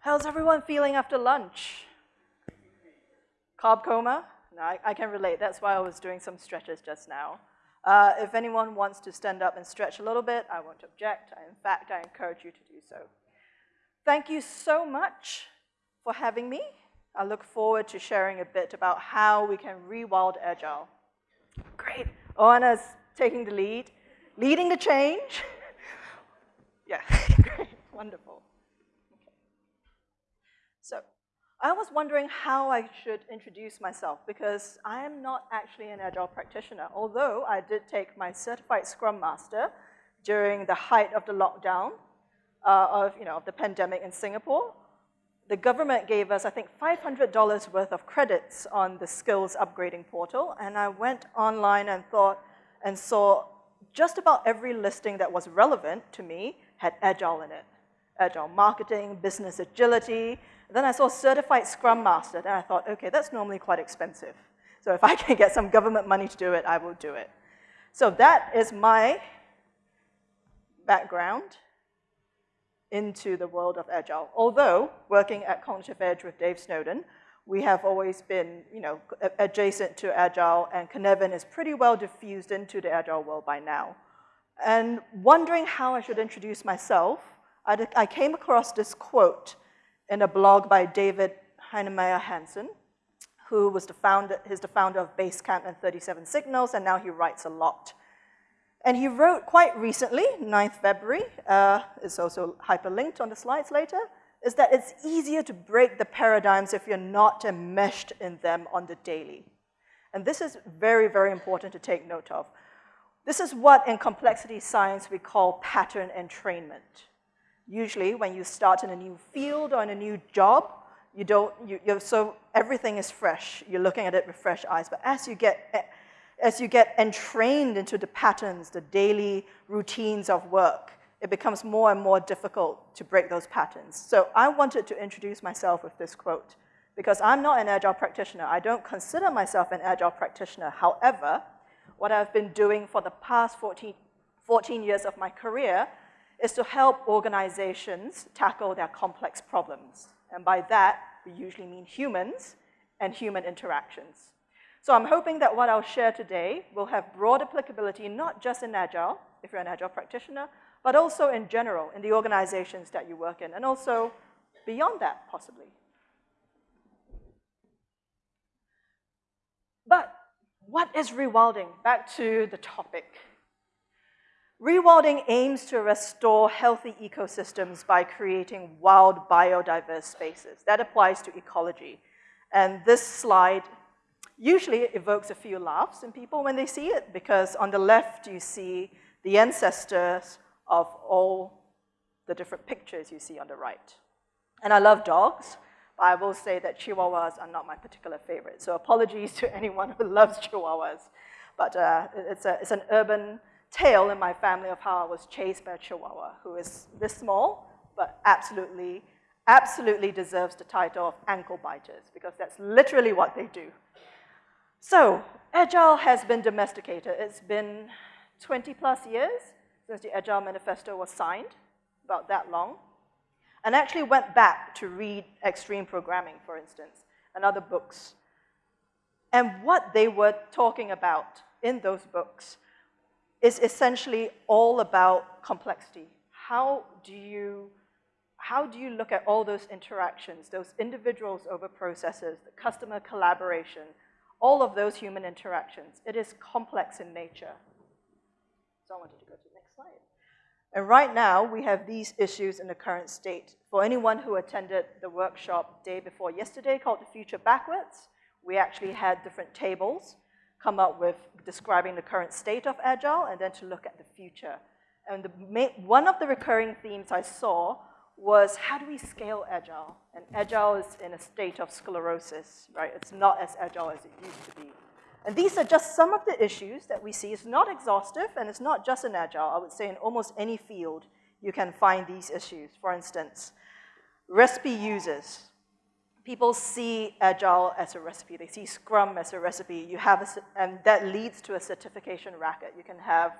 How's everyone feeling after lunch? Carb coma? No, I, I, can relate. That's why I was doing some stretches just now. Uh, if anyone wants to stand up and stretch a little bit, I won't object. In fact, I encourage you to do so. Thank you so much for having me. I look forward to sharing a bit about how we can rewild Agile. Great. Oana's taking the lead, leading the change. yeah, great, wonderful. Okay. So, I was wondering how I should introduce myself because I am not actually an Agile practitioner, although I did take my certified Scrum Master during the height of the lockdown uh, of, you know, of the pandemic in Singapore. The government gave us, I think, $500 worth of credits on the skills upgrading portal, and I went online and thought, and saw just about every listing that was relevant to me had Agile in it. Agile marketing, business agility, then I saw certified Scrum Master, and I thought, okay, that's normally quite expensive. So if I can get some government money to do it, I will do it. So that is my background into the world of Agile. Although working at Cognitive Edge with Dave Snowden, we have always been, you know, adjacent to Agile, and Cynefin is pretty well diffused into the Agile world by now. And wondering how I should introduce myself, I, I came across this quote in a blog by David Heinemeier Hansson, who was the founder, he's the founder of Basecamp and 37 Signals, and now he writes a lot. And he wrote quite recently, 9th February, uh, it's also hyperlinked on the slides later, is that it's easier to break the paradigms if you're not enmeshed in them on the daily. And this is very, very important to take note of. This is what in complexity science we call pattern entrainment. Usually when you start in a new field or in a new job, you don't, you, so everything is fresh. You're looking at it with fresh eyes. But as you get, as you get entrained into the patterns, the daily routines of work, it becomes more and more difficult to break those patterns. So I wanted to introduce myself with this quote because I'm not an agile practitioner. I don't consider myself an agile practitioner. However, what I've been doing for the past 14, 14 years of my career is to help organizations tackle their complex problems. And by that, we usually mean humans and human interactions. So I'm hoping that what I'll share today will have broad applicability, not just in Agile, if you're an Agile practitioner, but also in general, in the organizations that you work in, and also beyond that, possibly. But what is rewilding? Back to the topic. Rewilding aims to restore healthy ecosystems by creating wild biodiverse spaces. That applies to ecology. And this slide usually evokes a few laughs in people when they see it, because on the left you see the ancestors of all the different pictures you see on the right. And I love dogs, but I will say that chihuahuas are not my particular favorite. So apologies to anyone who loves chihuahuas. But uh, it's, a, it's an urban tale in my family of how I was chased by a chihuahua who is this small, but absolutely, absolutely deserves the title of ankle biters because that's literally what they do. So, Agile has been domesticated. It's been 20 plus years since the Agile Manifesto was signed, about that long. And actually went back to read Extreme Programming, for instance, and other books. And what they were talking about in those books is essentially all about complexity. How do you, how do you look at all those interactions, those individuals over processes, the customer collaboration, all of those human interactions? It is complex in nature. So I wanted to go to the next slide. And right now, we have these issues in the current state. For anyone who attended the workshop day before yesterday called The Future Backwards, we actually had different tables come up with describing the current state of Agile and then to look at the future. And the main, one of the recurring themes I saw was how do we scale Agile? And Agile is in a state of sclerosis, right? It's not as Agile as it used to be. And these are just some of the issues that we see. It's not exhaustive, and it's not just in Agile. I would say in almost any field, you can find these issues. For instance, recipe users people see Agile as a recipe. They see Scrum as a recipe. You have a, and that leads to a certification racket. You can have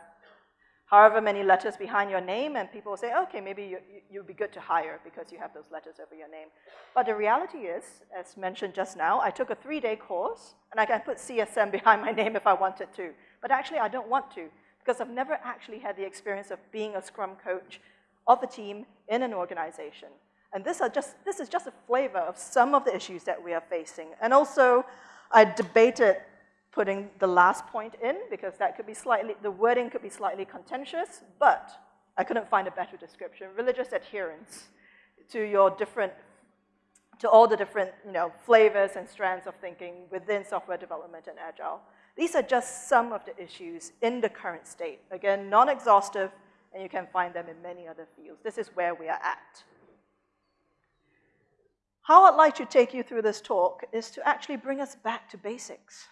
however many letters behind your name, and people say, okay, maybe you, you, would be good to hire because you have those letters over your name. But the reality is, as mentioned just now, I took a three-day course, and I can put CSM behind my name if I wanted to. But actually, I don't want to, because I've never actually had the experience of being a Scrum coach of a team in an organization. And this, just, this is just a flavor of some of the issues that we are facing. And also, I debated putting the last point in because that could be slightly, the wording could be slightly contentious, but I couldn't find a better description. Religious adherence to your different, to all the different you know, flavors and strands of thinking within software development and agile. These are just some of the issues in the current state. Again, non-exhaustive, and you can find them in many other fields. This is where we are at. How I'd like to take you through this talk is to actually bring us back to basics.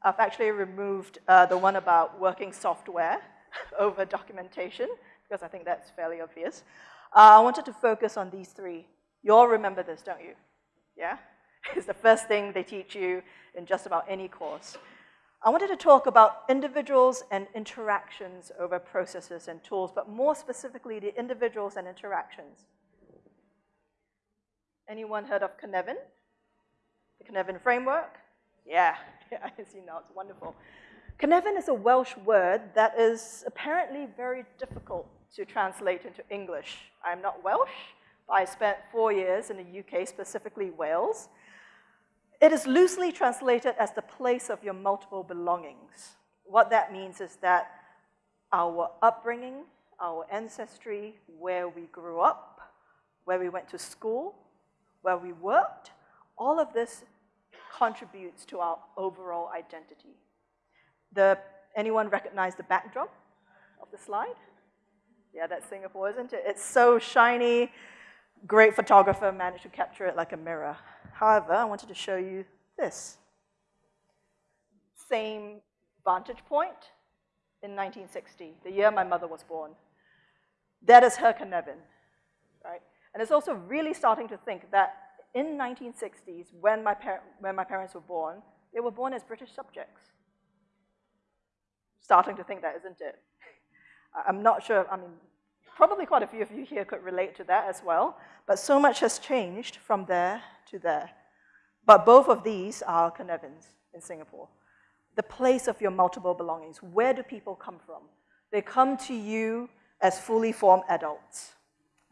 I've actually removed uh, the one about working software over documentation, because I think that's fairly obvious. Uh, I wanted to focus on these three. You all remember this, don't you? Yeah? It's the first thing they teach you in just about any course. I wanted to talk about individuals and interactions over processes and tools, but more specifically, the individuals and interactions. Anyone heard of Cynefin? The Cynefin framework? Yeah, I see now, it's wonderful. Cynefin is a Welsh word that is apparently very difficult to translate into English. I'm not Welsh, but I spent four years in the UK, specifically Wales. It is loosely translated as the place of your multiple belongings. What that means is that our upbringing, our ancestry, where we grew up, where we went to school, where we worked, all of this contributes to our overall identity. The, anyone recognize the backdrop of the slide? Yeah, that's Singapore, isn't it? It's so shiny. Great photographer managed to capture it like a mirror. However, I wanted to show you this. Same vantage point in 1960, the year my mother was born. That is her Cynefin, right? And it's also really starting to think that in 1960s, when my, when my parents were born, they were born as British subjects. Starting to think that, isn't it? I'm not sure, I mean, probably quite a few of you here could relate to that as well, but so much has changed from there to there. But both of these are Cynefins in Singapore. The place of your multiple belongings. Where do people come from? They come to you as fully formed adults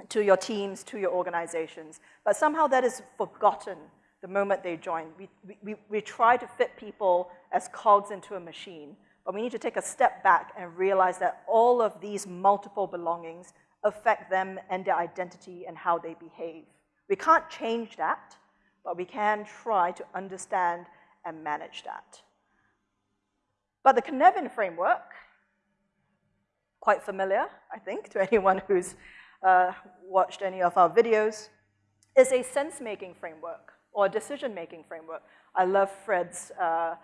to your teams, to your organizations. But somehow that is forgotten the moment they join. We, we, we try to fit people as cogs into a machine, but we need to take a step back and realize that all of these multiple belongings affect them and their identity and how they behave. We can't change that, but we can try to understand and manage that. But the Cynefin framework, quite familiar, I think, to anyone who's uh, watched any of our videos, is a sense-making framework or decision-making framework. I love Fred's, uh,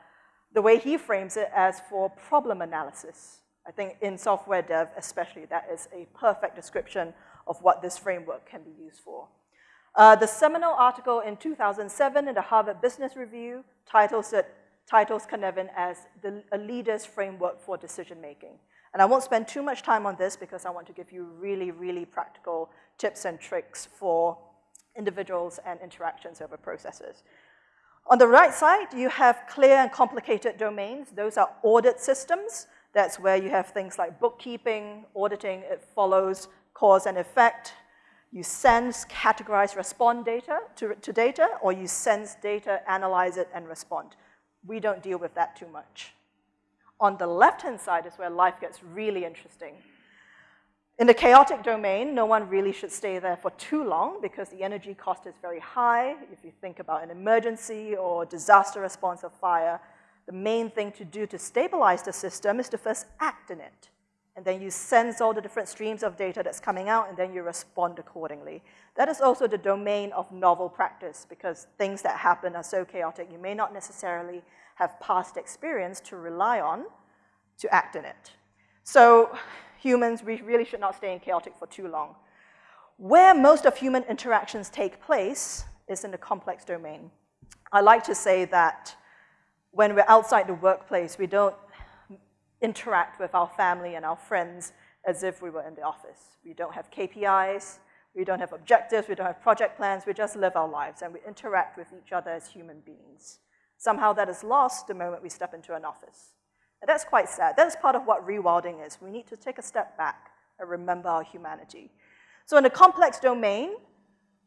the way he frames it as for problem analysis. I think in software dev especially, that is a perfect description of what this framework can be used for. Uh, the seminal article in 2007 in the Harvard Business Review titles it titles Cynefin as the, a leader's framework for decision making. And I won't spend too much time on this because I want to give you really, really practical tips and tricks for individuals and interactions over processes. On the right side, you have clear and complicated domains. Those are audit systems. That's where you have things like bookkeeping, auditing, it follows cause and effect. You sense, categorize, respond data to, to data, or you sense data, analyze it, and respond. We don't deal with that too much. On the left-hand side is where life gets really interesting. In the chaotic domain, no one really should stay there for too long because the energy cost is very high. If you think about an emergency or disaster response of fire, the main thing to do to stabilize the system is to first act in it. And then you sense all the different streams of data that's coming out, and then you respond accordingly. That is also the domain of novel practice, because things that happen are so chaotic, you may not necessarily have past experience to rely on to act in it. So humans, we really should not stay in chaotic for too long. Where most of human interactions take place is in the complex domain. I like to say that when we're outside the workplace, we don't interact with our family and our friends as if we were in the office. We don't have KPIs, we don't have objectives, we don't have project plans, we just live our lives and we interact with each other as human beings. Somehow that is lost the moment we step into an office. And that's quite sad. That's part of what rewilding is. We need to take a step back and remember our humanity. So in a complex domain,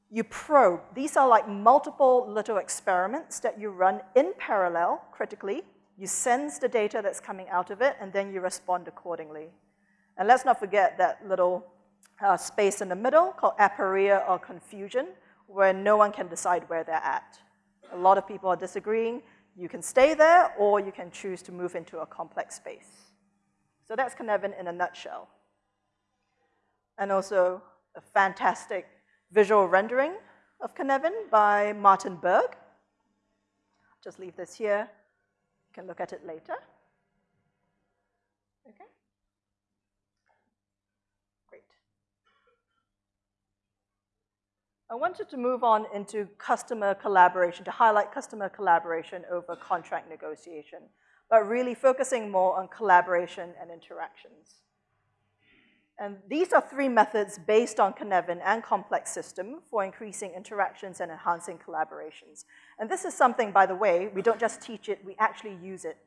you probe. These are like multiple little experiments that you run in parallel, critically. You sense the data that's coming out of it, and then you respond accordingly. And let's not forget that little uh, space in the middle called aporia or confusion, where no one can decide where they're at. A lot of people are disagreeing. You can stay there, or you can choose to move into a complex space. So that's Cynefin in a nutshell. And also a fantastic visual rendering of Cynefin by Martin Berg. Just leave this here. You can look at it later. Okay. Great. I wanted to move on into customer collaboration, to highlight customer collaboration over contract negotiation, but really focusing more on collaboration and interactions. And these are three methods based on Cynefin and complex system for increasing interactions and enhancing collaborations. And this is something, by the way, we don't just teach it, we actually use it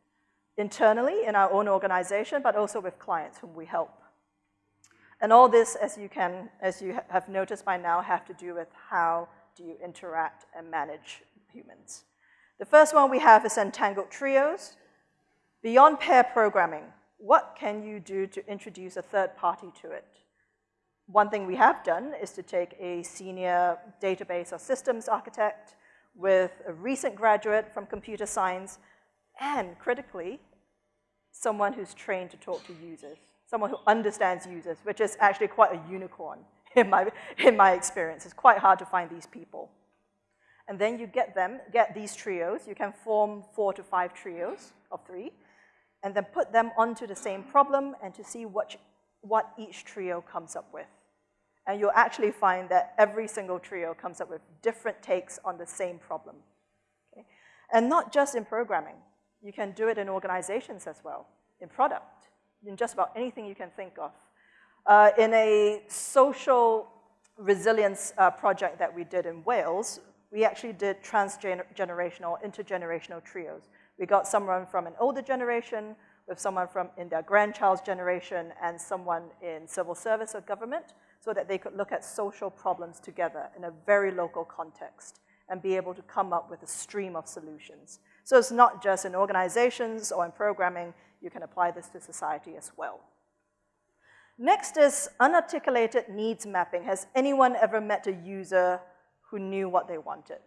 internally in our own organization, but also with clients whom we help. And all this, as you can, as you have noticed by now, have to do with how do you interact and manage humans. The first one we have is entangled trios. Beyond pair programming, what can you do to introduce a third party to it? One thing we have done is to take a senior database or systems architect with a recent graduate from computer science and, critically, someone who's trained to talk to users, someone who understands users, which is actually quite a unicorn in my, in my experience. It's quite hard to find these people. And then you get them, get these trios. You can form four to five trios of three and then put them onto the same problem and to see what, what each trio comes up with. And you'll actually find that every single trio comes up with different takes on the same problem. Okay? And not just in programming. You can do it in organizations as well, in product, in just about anything you can think of. Uh, in a social resilience uh, project that we did in Wales, we actually did transgenerational, intergenerational trios. We got someone from an older generation, with someone from in their grandchild's generation, and someone in civil service or government, so that they could look at social problems together in a very local context and be able to come up with a stream of solutions. So it's not just in organizations or in programming, you can apply this to society as well. Next is unarticulated needs mapping. Has anyone ever met a user who knew what they wanted?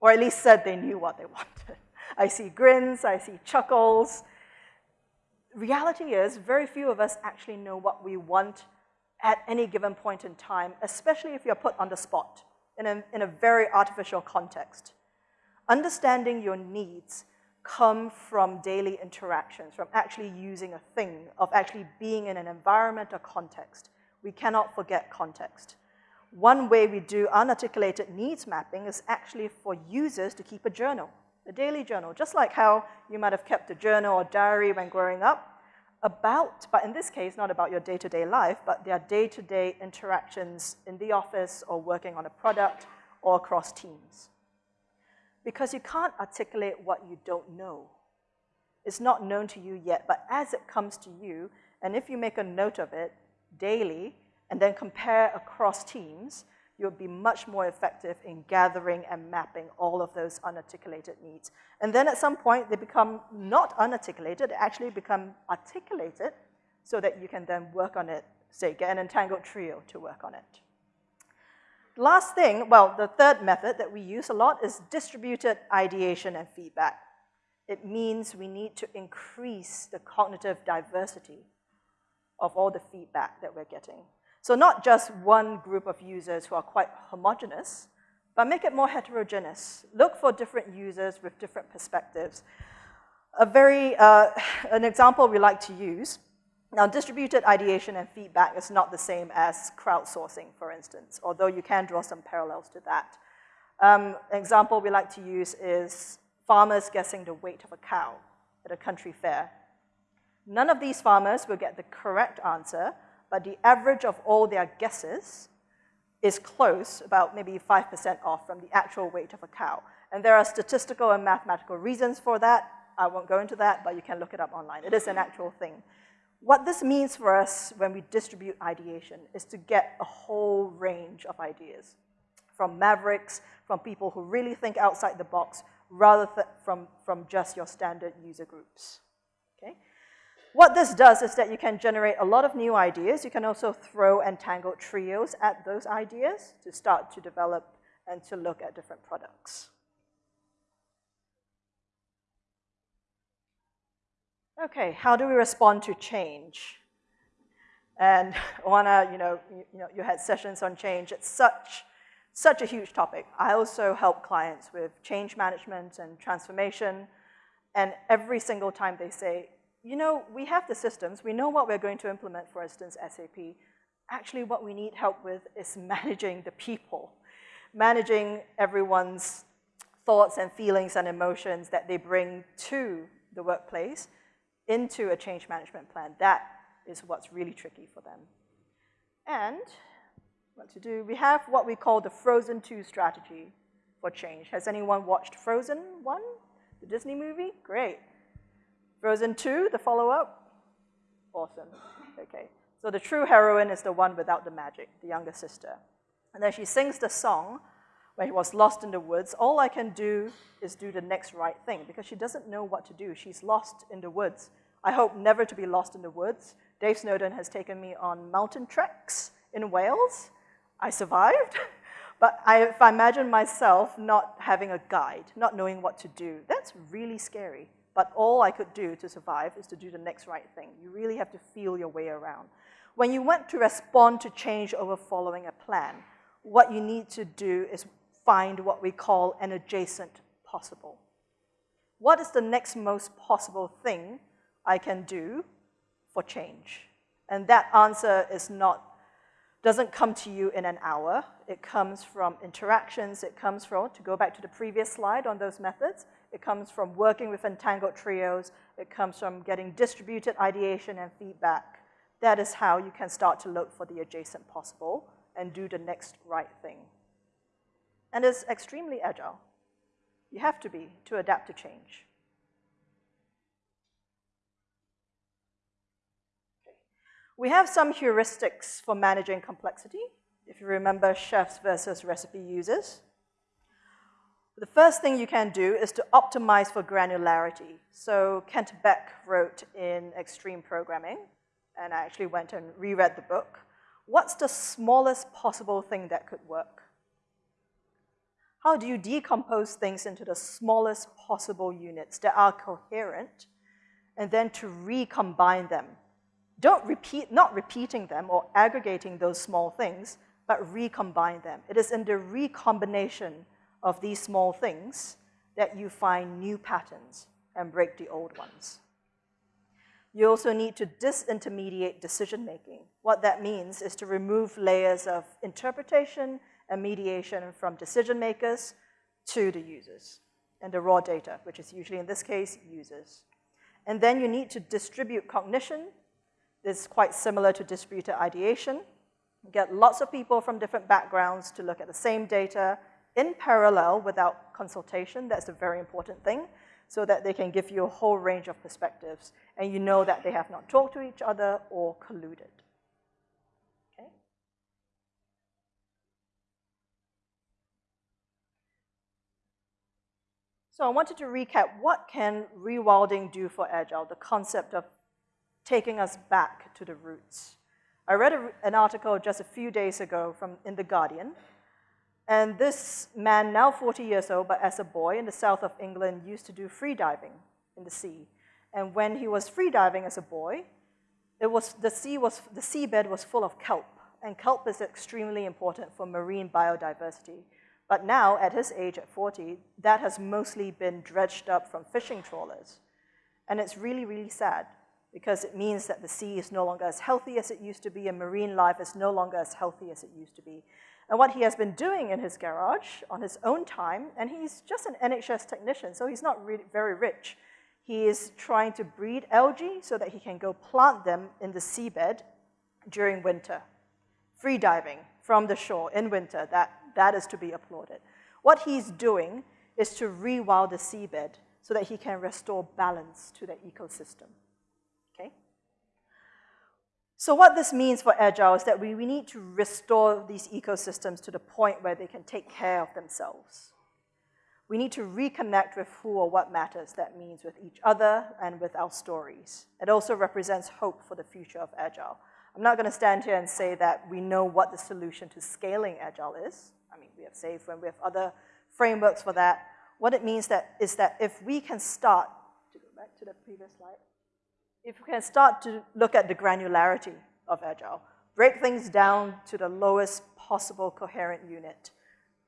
Or at least said they knew what they wanted? I see grins, I see chuckles. Reality is, very few of us actually know what we want at any given point in time, especially if you're put on the spot in a, in a very artificial context. Understanding your needs come from daily interactions, from actually using a thing, of actually being in an environment or context. We cannot forget context. One way we do unarticulated needs mapping is actually for users to keep a journal a daily journal, just like how you might have kept a journal or diary when growing up, about, but in this case, not about your day-to-day -day life, but their day-to-day -day interactions in the office or working on a product or across teams. Because you can't articulate what you don't know. It's not known to you yet, but as it comes to you, and if you make a note of it daily, and then compare across teams, you'll be much more effective in gathering and mapping all of those unarticulated needs. And then at some point, they become not unarticulated, they actually become articulated so that you can then work on it, say, get an entangled trio to work on it. Last thing, well, the third method that we use a lot is distributed ideation and feedback. It means we need to increase the cognitive diversity of all the feedback that we're getting. So not just one group of users who are quite homogenous, but make it more heterogeneous. Look for different users with different perspectives. A very, uh, an example we like to use, now distributed ideation and feedback is not the same as crowdsourcing, for instance, although you can draw some parallels to that. Um, an example we like to use is farmers guessing the weight of a cow at a country fair. None of these farmers will get the correct answer, but the average of all their guesses is close, about maybe 5% off from the actual weight of a cow. And there are statistical and mathematical reasons for that. I won't go into that, but you can look it up online. It is an actual thing. What this means for us when we distribute ideation is to get a whole range of ideas, from mavericks, from people who really think outside the box, rather than from, from just your standard user groups, okay? What this does is that you can generate a lot of new ideas. You can also throw entangled trios at those ideas to start to develop and to look at different products. Okay, how do we respond to change? And Oana, you know, you, you know, you had sessions on change. It's such, such a huge topic. I also help clients with change management and transformation. And every single time they say, you know, we have the systems, we know what we're going to implement, for instance, SAP. Actually, what we need help with is managing the people, managing everyone's thoughts and feelings and emotions that they bring to the workplace into a change management plan. That is what's really tricky for them. And what to do, we have what we call the Frozen 2 strategy for change. Has anyone watched Frozen 1, the Disney movie? Great. Frozen 2, the follow-up? Awesome. Okay. So the true heroine is the one without the magic, the younger sister. And then she sings the song when she was lost in the woods. All I can do is do the next right thing because she doesn't know what to do. She's lost in the woods. I hope never to be lost in the woods. Dave Snowden has taken me on mountain treks in Wales. I survived. But I, if I imagine myself not having a guide, not knowing what to do, that's really scary. But all I could do to survive is to do the next right thing. You really have to feel your way around. When you want to respond to change over following a plan, what you need to do is find what we call an adjacent possible. What is the next most possible thing I can do for change? And that answer is not, doesn't come to you in an hour. It comes from interactions. It comes from, to go back to the previous slide on those methods, it comes from working with entangled trios. It comes from getting distributed ideation and feedback. That is how you can start to look for the adjacent possible and do the next right thing. And is extremely agile. You have to be to adapt to change. We have some heuristics for managing complexity. If you remember chefs versus recipe users. The first thing you can do is to optimize for granularity. So Kent Beck wrote in Extreme Programming, and I actually went and reread the book. What's the smallest possible thing that could work? How do you decompose things into the smallest possible units that are coherent, and then to recombine them? Don't repeat, not repeating them or aggregating those small things, but recombine them. It is in the recombination of these small things that you find new patterns and break the old ones. You also need to disintermediate decision making. What that means is to remove layers of interpretation and mediation from decision makers to the users and the raw data, which is usually in this case users. And then you need to distribute cognition. This is quite similar to distributed ideation. get lots of people from different backgrounds to look at the same data in parallel without consultation. That's a very important thing so that they can give you a whole range of perspectives and you know that they have not talked to each other or colluded. So I wanted to recap what can rewilding do for Agile, the concept of taking us back to the roots. I read a, an article just a few days ago from in The Guardian and this man, now 40 years old, but as a boy in the south of England, used to do free diving in the sea. And when he was free diving as a boy, it was, the, sea was, the seabed was full of kelp. And kelp is extremely important for marine biodiversity. But now, at his age, at 40, that has mostly been dredged up from fishing trawlers. And it's really, really sad because it means that the sea is no longer as healthy as it used to be and marine life is no longer as healthy as it used to be. And what he has been doing in his garage on his own time, and he's just an NHS technician, so he's not really very rich, He is trying to breed algae so that he can go plant them in the seabed during winter. Free diving from the shore in winter, that, that is to be applauded. What he's doing is to rewild the seabed so that he can restore balance to the ecosystem. Okay? So what this means for Agile is that we, we need to restore these ecosystems to the point where they can take care of themselves. We need to reconnect with who or what matters. That means with each other and with our stories. It also represents hope for the future of Agile. I'm not going to stand here and say that we know what the solution to scaling Agile is. We have and we have other frameworks for that. What it means that is that if we can start, to go back to the previous slide, if we can start to look at the granularity of Agile, break things down to the lowest possible coherent unit,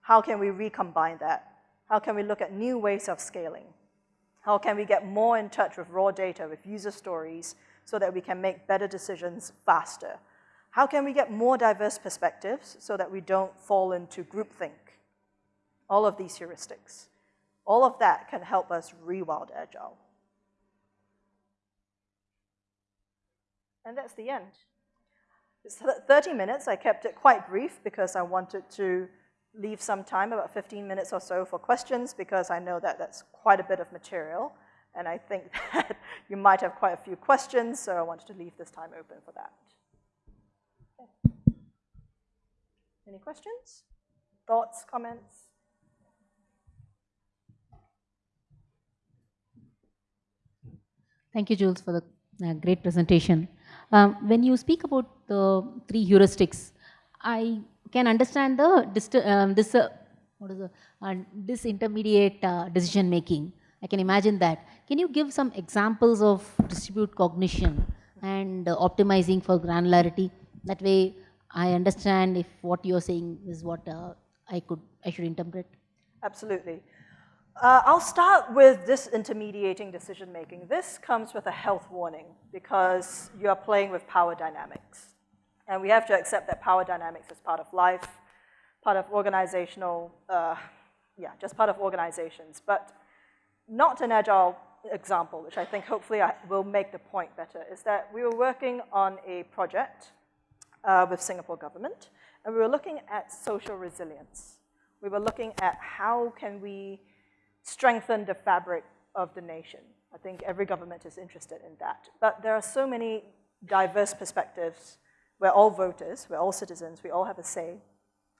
how can we recombine that? How can we look at new ways of scaling? How can we get more in touch with raw data, with user stories, so that we can make better decisions faster? How can we get more diverse perspectives so that we don't fall into groupthink? All of these heuristics. All of that can help us rewild Agile. And that's the end. It's 30 minutes. I kept it quite brief because I wanted to leave some time, about 15 minutes or so, for questions because I know that that's quite a bit of material. And I think that you might have quite a few questions, so I wanted to leave this time open for that. Okay. Any questions? Thoughts, comments? Thank you, Jules, for the uh, great presentation. Um, when you speak about the three heuristics, I can understand the um, this uh, what is the, uh, disintermediate uh, decision making. I can imagine that. Can you give some examples of distribute cognition and uh, optimizing for granularity? That way, I understand if what you're saying is what uh, I could I should interpret. Absolutely. Uh, I'll start with disintermediating decision making. This comes with a health warning because you are playing with power dynamics. And we have to accept that power dynamics is part of life, part of organizational, uh, yeah, just part of organizations. But not an agile example, which I think hopefully I will make the point better, is that we were working on a project uh, with Singapore government, and we were looking at social resilience. We were looking at how can we strengthen the fabric of the nation. I think every government is interested in that. But there are so many diverse perspectives we're all voters, we're all citizens, we all have a say.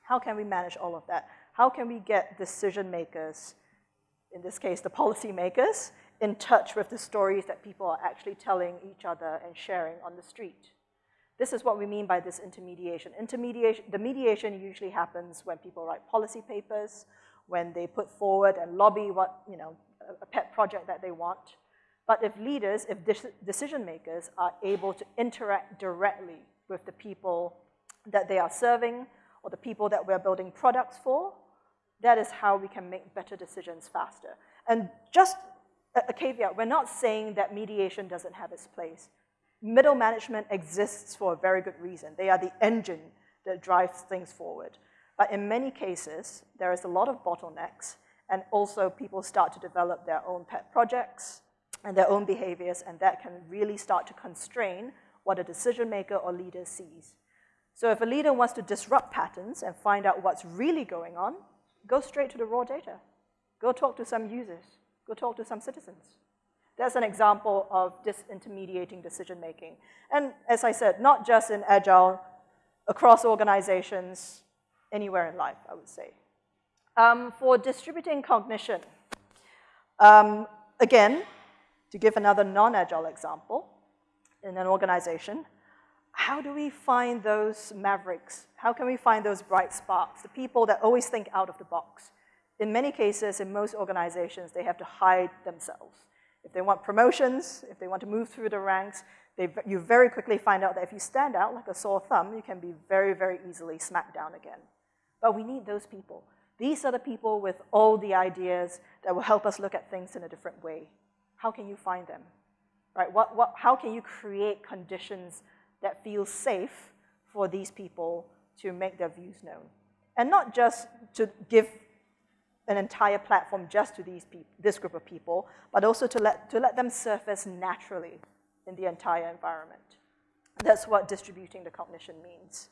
How can we manage all of that? How can we get decision makers, in this case the policy makers, in touch with the stories that people are actually telling each other and sharing on the street? This is what we mean by disintermediation. Intermediation, the mediation usually happens when people write policy papers, when they put forward and lobby what, you know, a pet project that they want. But if leaders, if decision makers are able to interact directly with the people that they are serving or the people that we're building products for, that is how we can make better decisions faster. And just a, a caveat, we're not saying that mediation doesn't have its place. Middle management exists for a very good reason. They are the engine that drives things forward. But in many cases, there is a lot of bottlenecks, and also people start to develop their own pet projects and their own behaviors, and that can really start to constrain what a decision maker or leader sees. So if a leader wants to disrupt patterns and find out what's really going on, go straight to the raw data. Go talk to some users. Go talk to some citizens. That's an example of disintermediating decision making. And as I said, not just in Agile, across organizations, anywhere in life, I would say. Um, for distributing cognition, um, again, to give another non-Agile example, in an organization, how do we find those mavericks? How can we find those bright sparks, the people that always think out of the box? In many cases, in most organizations, they have to hide themselves. If they want promotions, if they want to move through the ranks, they, you very quickly find out that if you stand out like a sore thumb, you can be very, very easily smacked down again. But we need those people. These are the people with all the ideas that will help us look at things in a different way. How can you find them? right? What, what, how can you create conditions that feel safe for these people to make their views known? And not just to give an entire platform just to these this group of people, but also to let, to let them surface naturally in the entire environment. That's what distributing the cognition means.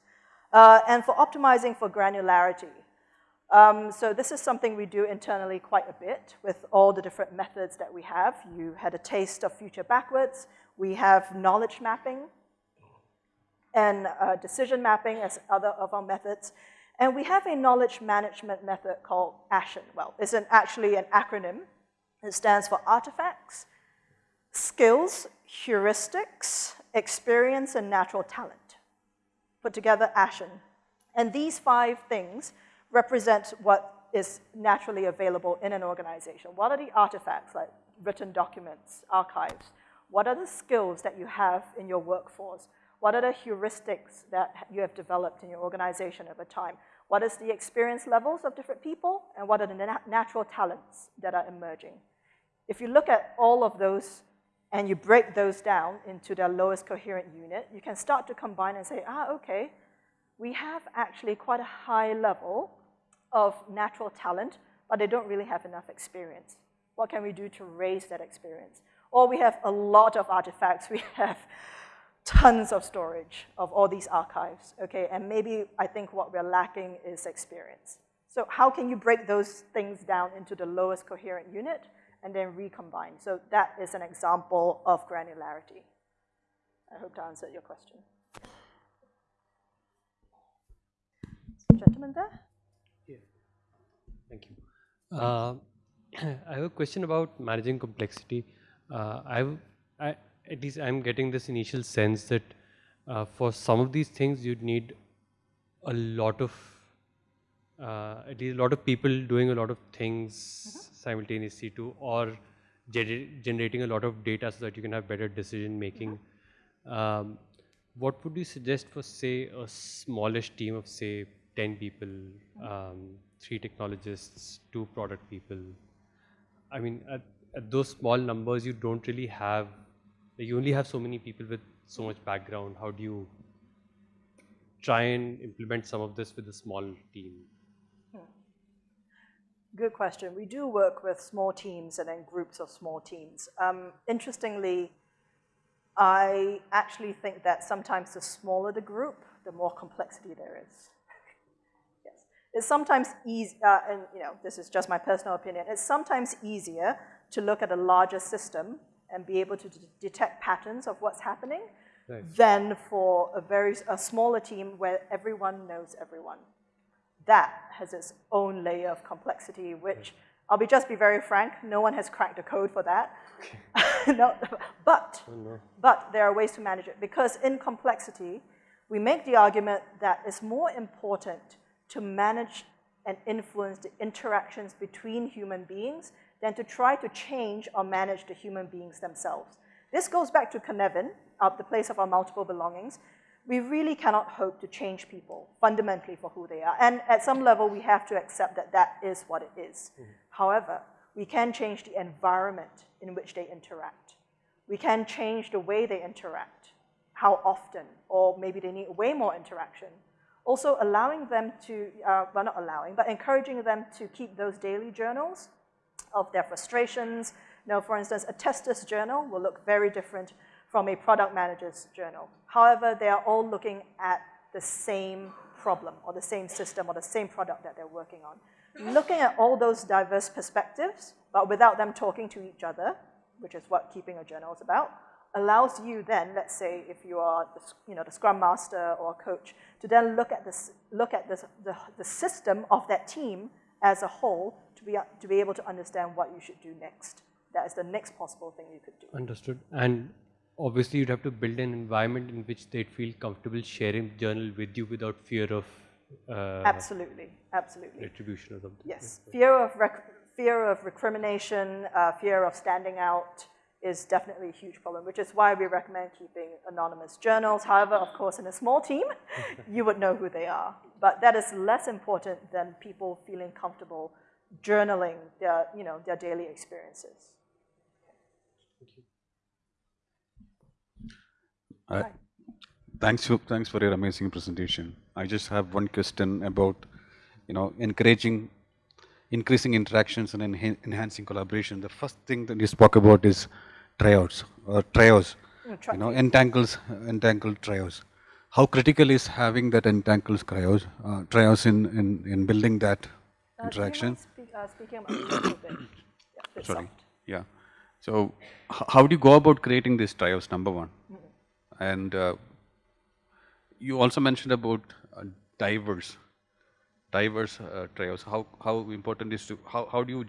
Uh, and for optimizing for granularity, um, so this is something we do internally quite a bit with all the different methods that we have. You had a taste of future backwards. We have knowledge mapping and uh, decision mapping as other of our methods. And we have a knowledge management method called ASHEN. Well, it's an, actually an acronym. It stands for artifacts, skills, heuristics, experience, and natural talent. Put together ASHEN. And these five things represent what is naturally available in an organization. What are the artifacts, like written documents, archives? What are the skills that you have in your workforce? What are the heuristics that you have developed in your organization over time? What is the experience levels of different people? And what are the nat natural talents that are emerging? If you look at all of those and you break those down into their lowest coherent unit, you can start to combine and say, ah, okay, we have actually quite a high level of natural talent, but they don't really have enough experience. What can we do to raise that experience? Or we have a lot of artifacts. We have tons of storage of all these archives, okay? And maybe I think what we're lacking is experience. So how can you break those things down into the lowest coherent unit and then recombine? So that is an example of granularity. I hope to answer your question. Gentleman there? Yeah. Thank you. Uh, I have a question about managing complexity. Uh, I, I, at least I'm getting this initial sense that uh, for some of these things you'd need a lot of, uh, at least a lot of people doing a lot of things -huh. simultaneously to, or gener generating a lot of data so that you can have better decision making. -huh. Um, what would you suggest for say a smallish team of say 10 people, um, three technologists, two product people. I mean, at, at those small numbers, you don't really have, you only have so many people with so much background. How do you try and implement some of this with a small team? Hmm. Good question. We do work with small teams and then groups of small teams. Um, interestingly, I actually think that sometimes the smaller the group, the more complexity there is. yes, It's sometimes easy, uh, and you know, this is just my personal opinion, it's sometimes easier to look at a larger system and be able to detect patterns of what's happening right. than for a very a smaller team where everyone knows everyone. That has its own layer of complexity, which right. I'll be just be very frank, no one has cracked the code for that. no, but, oh, no. but there are ways to manage it because in complexity, we make the argument that it's more important to manage and influence the interactions between human beings than to try to change or manage the human beings themselves. This goes back to Cynefin, uh, the place of our multiple belongings. We really cannot hope to change people fundamentally for who they are. And at some level, we have to accept that that is what it is. Mm -hmm. However, we can change the environment in which they interact. We can change the way they interact, how often, or maybe they need way more interaction also allowing them to, uh, well not allowing, but encouraging them to keep those daily journals of their frustrations. Now, for instance, a tester's journal will look very different from a product manager's journal. However, they are all looking at the same problem or the same system or the same product that they're working on. Looking at all those diverse perspectives, but without them talking to each other, which is what keeping a journal is about, allows you then, let's say if you are the, you know, the scrum master or coach, to then look at, this, look at this, the, the system of that team as a whole to be, to be able to understand what you should do next. That is the next possible thing you could do. Understood. And obviously you'd have to build an environment in which they'd feel comfortable sharing the journal with you without fear of uh, absolutely, absolutely retribution or something. Yes, fear of fear of recrimination, uh, fear of standing out, is definitely a huge problem, which is why we recommend keeping anonymous journals. However, of course, in a small team, you would know who they are. But that is less important than people feeling comfortable journaling their, you know, their daily experiences. Thank Uh, thanks, for, thanks for your amazing presentation. I just have one question about, you know, encouraging increasing interactions and enha- enhancing collaboration. The first thing that you spoke about is trios, or trios, you know, entangles, entangled trios. How critical is having that entangled trios, uh, trios in, in, in building that Uh, do you mind interaction? speak- uh, Speaking up a little bit. Yeah, Sorry. soft. Yeah. So how do you go about creating these trios, number one? And uh, you also mentioned about uh, diverse, diverse uh, trios. How, how important is to, how, how do you,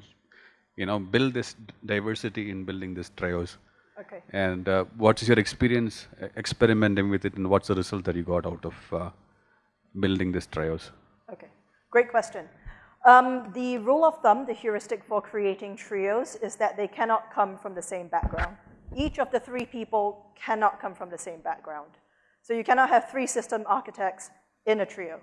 you know, build this diversity in building these trios? Okay. And uh, what is your experience uh, experimenting with it and what's the result that you got out of uh, building these trios? Okay, great question. Um, the rule of thumb, the heuristic for creating trios, is that they cannot come from the same background. Each of the three people cannot come from the same background. So you cannot have three system architects in a trio.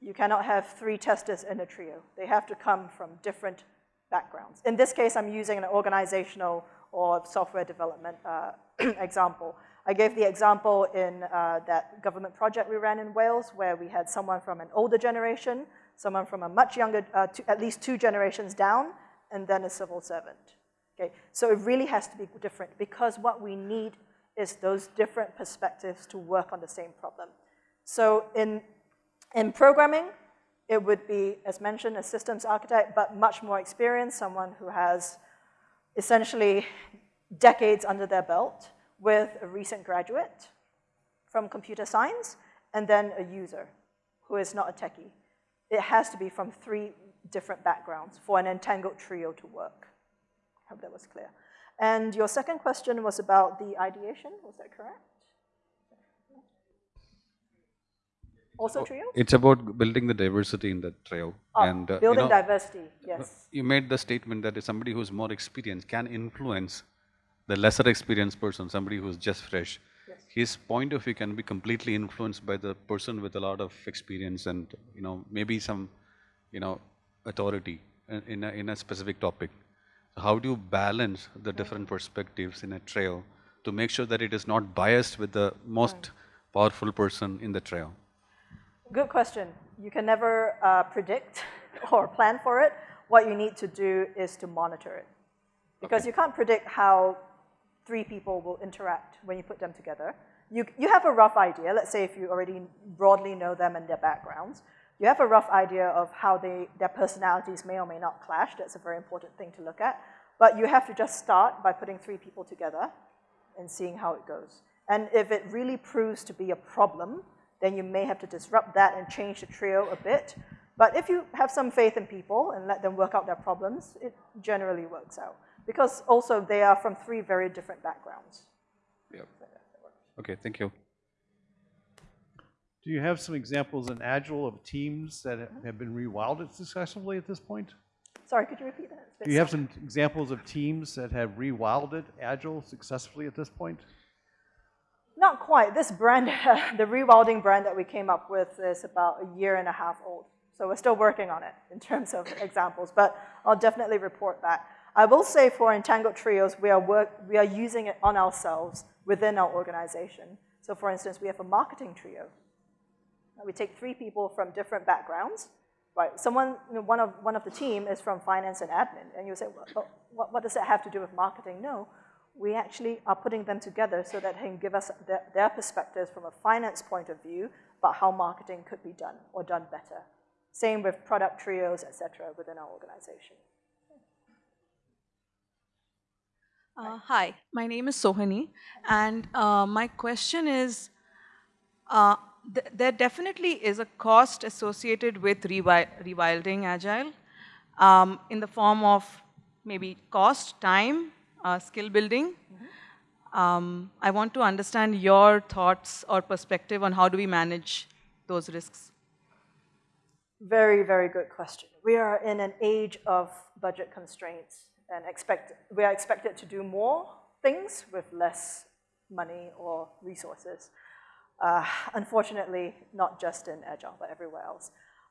You cannot have three testers in a trio. They have to come from different backgrounds. In this case, I'm using an organizational or software development uh, example. I gave the example in uh, that government project we ran in Wales where we had someone from an older generation, someone from a much younger, uh, two, at least two generations down, and then a civil servant. Okay, so it really has to be different because what we need is those different perspectives to work on the same problem. So in, in programming, it would be, as mentioned, a systems architect, but much more experienced, someone who has essentially decades under their belt with a recent graduate from computer science, and then a user who is not a techie. It has to be from three different backgrounds for an entangled trio to work. I hope that was clear. And your second question was about the ideation, was that correct? Also trio? It's about building the diversity in the trio. Oh, and, uh, you building know, diversity, yes. You made the statement that somebody who's more experienced can influence the lesser experienced person, somebody who's just fresh. Yes. His point of view can be completely influenced by the person with a lot of experience and, you know, maybe some, you know, authority in- in a, in a specific topic. So how do you balance the different perspectives in a trio to make sure that it is not biased with the most powerful person in the trio? Good question. You can never uh, predict or plan for it. What you need to do is to monitor it. Because you can't predict how three people will interact when you put them together. You, you have a rough idea. Let's say if you already broadly know them and their backgrounds. You have a rough idea of how they, their personalities may or may not clash. That's a very important thing to look at. But you have to just start by putting three people together and seeing how it goes. And if it really proves to be a problem, then you may have to disrupt that and change the trio a bit. But if you have some faith in people and let them work out their problems, it generally works out. Because also they are from three very different backgrounds. Yep. Okay, thank you. Do you have some examples in Agile of teams that have been rewilded successfully at this point? Sorry, could you repeat that? It's a bit Do you have some examples of teams that have rewilded Agile successfully at this point? Not quite. This brand, the rewilding brand that we came up with is about a year and a half old. So we're still working on it in terms of examples, but I'll definitely report back. I will say for entangled trios, we are, work, we are using it on ourselves within our organization. So for instance, we have a marketing trio. We take three people from different backgrounds, right? Someone, you know, one, of, one of the team is from finance and admin, and you say, well, what, what does that have to do with marketing? No, we actually are putting them together so that they can give us their, their perspectives from a finance point of view about how marketing could be done or done better. Same with product trios, et cetera, within our organization. Uh, hi, my name is Sohani, and uh, my question is uh, th- there definitely is a cost associated with rewi- rewilding Agile um, in the form of maybe cost, time, uh, skill building. Um, I want to understand your thoughts or perspective on how do we manage those risks. Very, very good question. We are in an age of budget constraints and expect, we are expected to do more things with less money or resources. Uh, unfortunately, not just in Agile, but everywhere else.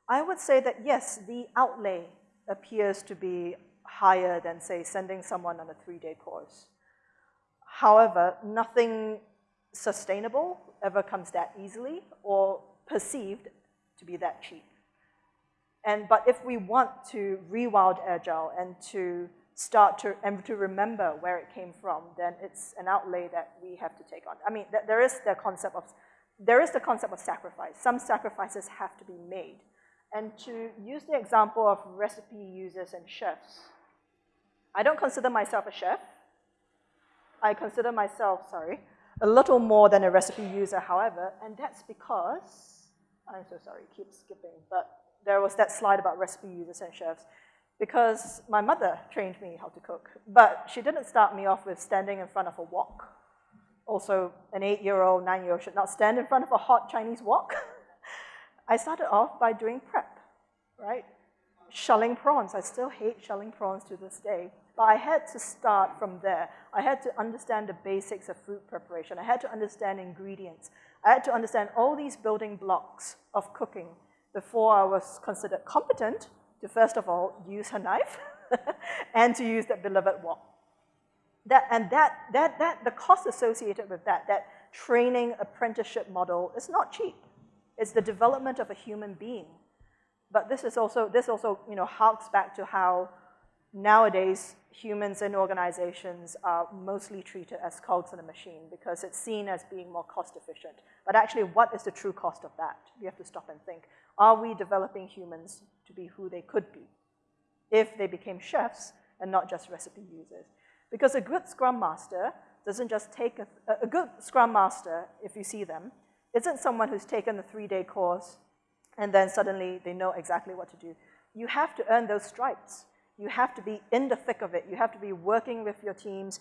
I would say that yes, the outlay appears to be higher than, say, sending someone on a three-day course. However, nothing sustainable ever comes that easily or perceived to be that cheap. And, but if we want to rewild Agile and to start to, and to remember where it came from, then it's an outlay that we have to take on. I mean, th there is the concept of, there is the concept of sacrifice. Some sacrifices have to be made. And to use the example of recipe users and chefs, I don't consider myself a chef. I consider myself, sorry, a little more than a recipe user, however, and that's because, I'm so sorry, keep skipping, but there was that slide about recipe users and chefs because my mother trained me how to cook, but she didn't start me off with standing in front of a wok. Also, an eight-year-old, nine-year-old should not stand in front of a hot Chinese wok. I started off by doing prep, right? Shelling prawns. I still hate shelling prawns to this day. But I had to start from there. I had to understand the basics of food preparation. I had to understand ingredients. I had to understand all these building blocks of cooking before I was considered competent to first of all use her knife and to use that beloved wok. That, and that, that, that, the cost associated with that, that training apprenticeship model is not cheap. It's the development of a human being. But this is also, this also, you know, harks back to how nowadays humans and organizations are mostly treated as cogs in a machine because it's seen as being more cost efficient. But actually, what is the true cost of that? We have to stop and think. Are we developing humans to be who they could be if they became chefs and not just recipe users? Because a good Scrum Master doesn't just take a, a good Scrum Master, if you see them, isn't someone who's taken the three-day course and then suddenly they know exactly what to do. You have to earn those stripes. You have to be in the thick of it. You have to be working with your teams.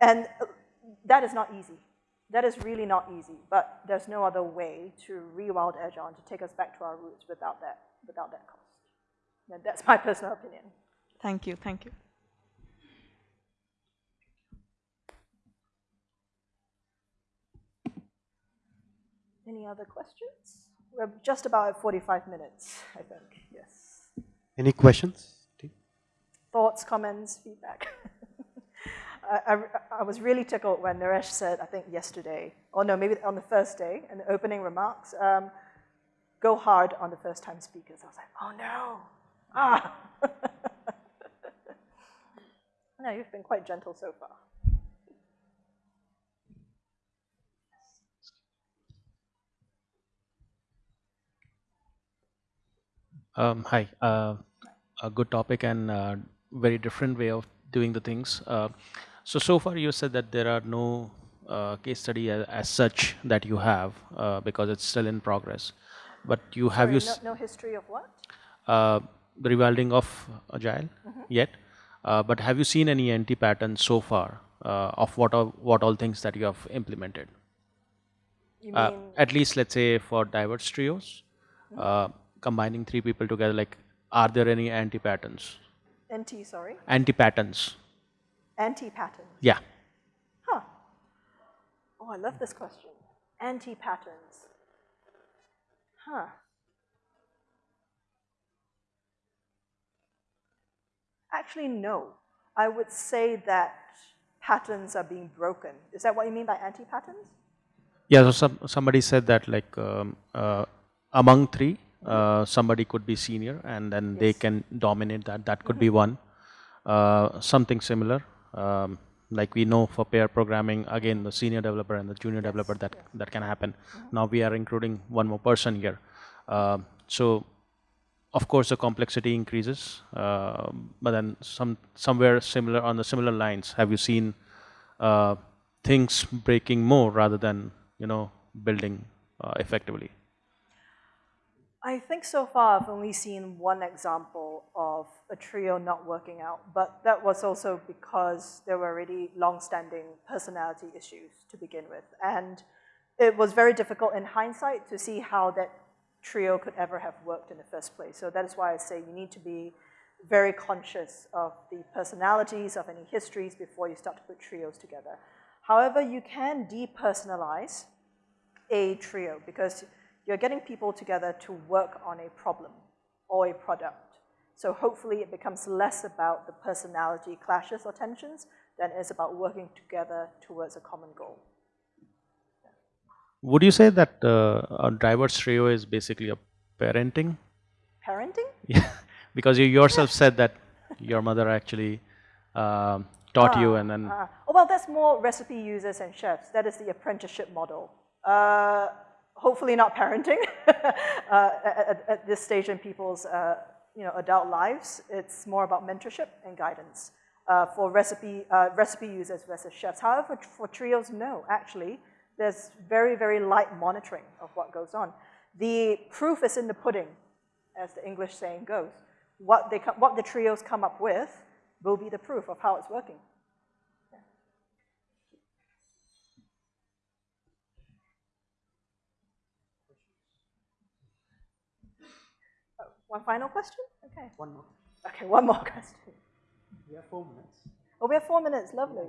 And that is not easy. That is really not easy, but there's no other way to rewild Agile and to take us back to our roots without that, without that cost. And that's my personal opinion. Thank you, thank you. Any other questions? We're just about at 45 minutes, I think, yes. Any questions? Thoughts, comments, feedback? I, I, I, was really tickled when Naresh said, I think yesterday, or no, maybe on the first day, in the opening remarks, um, go hard on the first time speakers. I was like, oh no, ah. no, you've been quite gentle so far. Um, hi, uh, a good topic and uh, very different way of doing the things. Uh, so, so far you said that there are no uh, case study as, as, such that you have uh, because it's still in progress. But you have Sorry, you no, no, history of what? Uh, the rewilding of agile mm -hmm. yet. Uh, but have you seen any anti patterns so far uh, of what all, what all things that you have implemented? You mean at least let's say for diverse trios, mm -hmm. combining three people together, like are there any anti patterns? NT, sorry? Anti patterns Anti-patterns? Yeah. Huh. Oh, I love this question. Anti-patterns. Huh. Actually, no. I would say that patterns are being broken. Is that what you mean by anti-patterns? Yeah, so some, somebody said that like um, uh, among three, uh, somebody could be senior and then yes. they can dominate that. That could mm -hmm. be one. Uh, something similar. Um, like we know for pair programming, again, the senior developer and the junior yes, developer, that, that can happen. Mm -hmm. Now we are including one more person here. Uh, so of course the complexity increases, uh, but then some somewhere similar on the similar lines, have you seen uh, things breaking more rather than, you know, building uh, effectively? I think so far I've only seen one example of a trio not working out, but that was also because there were already long-standing personality issues to begin with. And it was very difficult in hindsight to see how that trio could ever have worked in the first place. So that is why I say you need to be very conscious of the personalities, of any histories before you start to put trios together. However, you can depersonalize a trio because you're getting people together to work on a problem or a product. So hopefully it becomes less about the personality clashes or tensions than it's about working together towards a common goal. Would you say that uh, a driver's trio is basically a parenting Parenting? Yeah, because you yourself said that your mother actually um, taught you and then Uh, oh, well, that's more recipe users and chefs. That is the apprenticeship model. Uh, hopefully not parenting uh, at, at, this stage in people's uh, you know, adult lives. It's more about mentorship and guidance uh, for recipe, uh, recipe users versus chefs. However, for trios, no, actually. There's very, very light monitoring of what goes on. The proof is in the pudding, as the English saying goes. What, they what the trios come up with will be the proof of how it's working. One final question? Okay. One more. Okay, one more question. We have four minutes. Oh, we have four minutes. Lovely.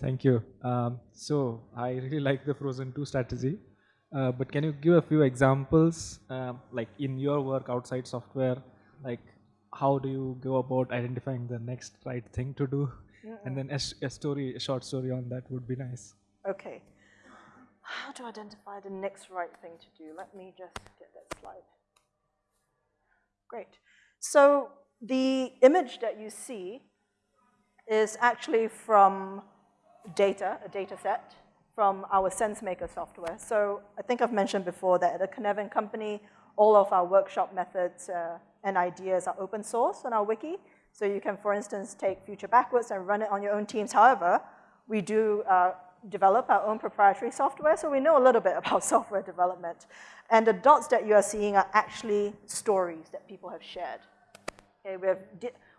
Thank you. Um, so I really like the Frozen 2 strategy. Uh, but can you give a few examples, um, like in your work outside software, like how do you go about identifying the next right thing to do? And then a, a, story, a short story on that would be nice. Okay. How to identify the next right thing to do? Let me just get that slide. Great. So the image that you see is actually from data, a data set from our SenseMaker software. So I think I've mentioned before that at a Cynefin company, all of our workshop methods uh, and ideas are open source on our wiki. So you can, for instance, take Future Backwards and run it on your own teams. However, we do uh, develop our own proprietary software, so we know a little bit about software development. And the dots that you are seeing are actually stories that people have shared. Okay, we have,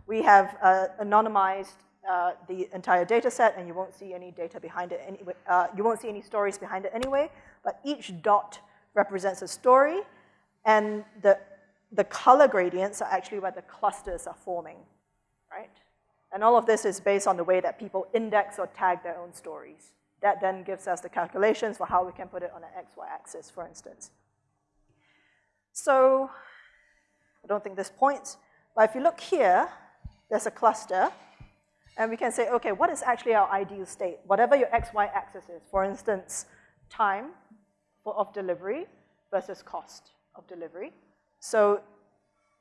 we have uh, anonymized uh, the entire data set and you won't see any data behind it anyway. Uh, you won't see any stories behind it anyway, but each dot represents a story and the, the color gradients are actually where the clusters are forming, right? And all of this is based on the way that people index or tag their own stories. That then gives us the calculations for how we can put it on an XY axis, for instance. So, I don't think this points, but if you look here, there's a cluster, and we can say, okay, what is actually our ideal state? Whatever your XY axis is, for instance, time of delivery versus cost of delivery. So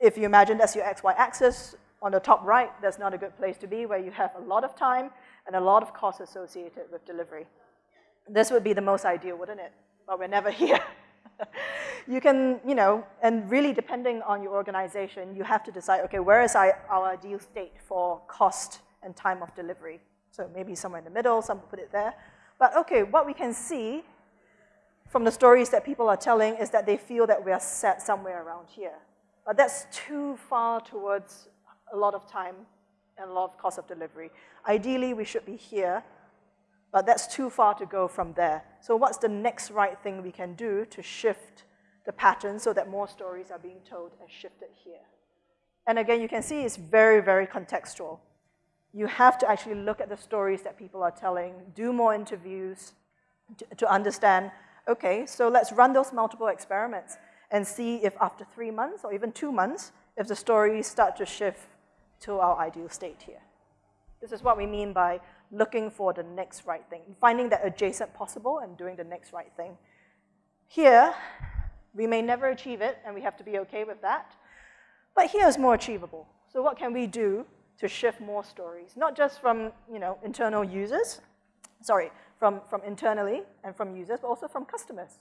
if you imagine that's your XY axis, on the top right, that's not a good place to be where you have a lot of time and a lot of costs associated with delivery. This would be the most ideal, wouldn't it? But we're never here. you can, you know, and really depending on your organization, you have to decide, okay, where is our ideal state for cost and time of delivery. So maybe somewhere in the middle, some put it there. But okay, what we can see from the stories that people are telling is that they feel that we are set somewhere around here. But that's too far towards a lot of time and a lot of cost of delivery. Ideally, we should be here, but that's too far to go from there. So what's the next right thing we can do to shift the pattern so that more stories are being told and shifted here? And again, you can see it's very, very contextual you have to actually look at the stories that people are telling, do more interviews to, to understand, okay, so let's run those multiple experiments and see if after three months or even two months, if the stories start to shift to our ideal state here. This is what we mean by looking for the next right thing, finding that adjacent possible and doing the next right thing. Here, we may never achieve it, and we have to be okay with that. But here is more achievable. So what can we do to shift more stories, not just from you know, internal users, sorry, from, from internally and from users, but also from customers.